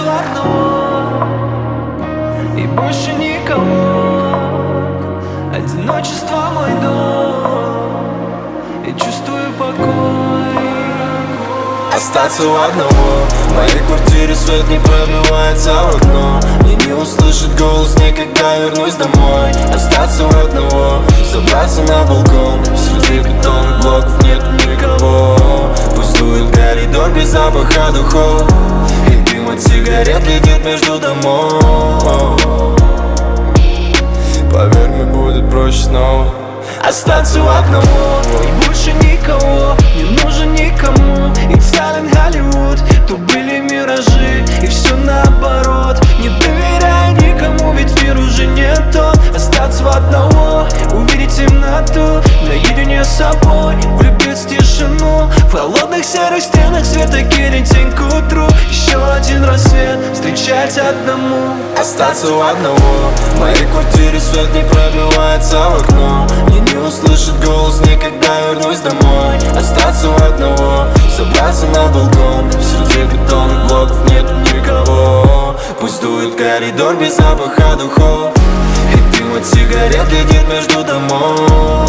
сердцу И больше никого. Одиночество мой дом. И чувствую покой. Остаться у одного. В моей квартире свет не пробивается в окно. Мне не услышит голос никогда вернусь домой. Остаться у одного. Собраться на балкон. Среди бетонных блоков нет никого. Пустует коридор без запаха духов дым от сигарет летит между домов. Поверь, мне будет проще снова Остаться одного. И больше никого не нужен никому. It's Silent Hollywood То были миражи. И все наоборот Не доверяй никому, ведь мир уже не тот. Остаться одного, увидеть темноту Наедине с собой, Холодных серых стенах света кинет тень к утру. Еще один рассвет, встречать одному. Остаться у одного. В моей квартире свет не пробивается в окно Мне не услышать голос, никогда вернусь домой. Остаться у одного Забраться на балкон. Среди бетонных блоков нет никого. Пусть дует коридор без запаха духов. И дым от сигарет летит между домов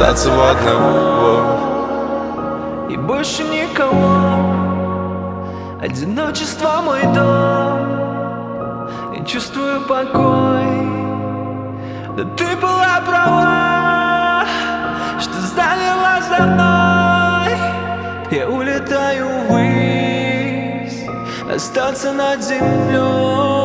Остаться у одного. И больше никого. Одиночество мой дом. Я чувствую покой. Да ты была права Что заняла за мной. Я улетаю ввысь Остаться над землей